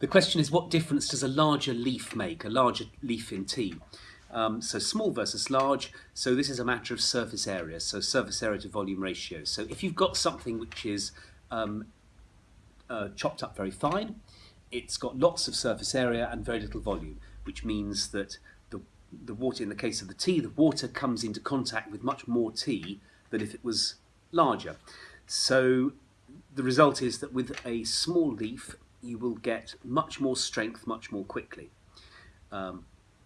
The question is what difference does a larger leaf make, a larger leaf in tea? Um, so small versus large, so this is a matter of surface area, so surface area to volume ratio. So if you've got something which is um, uh, chopped up very fine, it's got lots of surface area and very little volume, which means that the, the water, in the case of the tea, the water comes into contact with much more tea than if it was larger. So the result is that with a small leaf, you will get much more strength much more quickly. Um,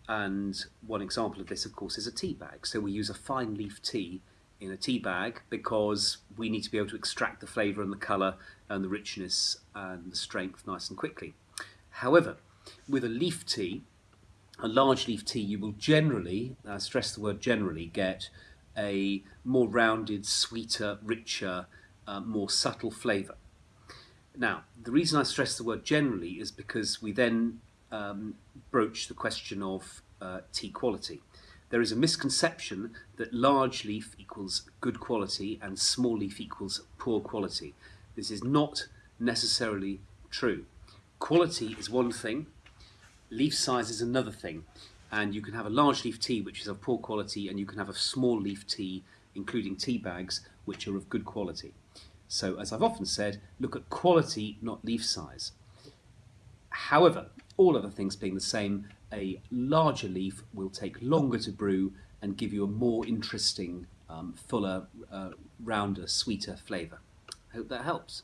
and one example of this, of course, is a tea bag. So we use a fine leaf tea in a tea bag because we need to be able to extract the flavour and the colour and the richness and the strength nice and quickly. However, with a leaf tea, a large leaf tea, you will generally, I stress the word generally, get a more rounded, sweeter, richer, uh, more subtle flavour. Now, the reason I stress the word generally is because we then um, broach the question of uh, tea quality. There is a misconception that large leaf equals good quality and small leaf equals poor quality. This is not necessarily true. Quality is one thing, leaf size is another thing. And you can have a large leaf tea which is of poor quality and you can have a small leaf tea, including tea bags, which are of good quality. So as I've often said, look at quality, not leaf size. However, all other things being the same, a larger leaf will take longer to brew and give you a more interesting, um, fuller, uh, rounder, sweeter flavour. Hope that helps.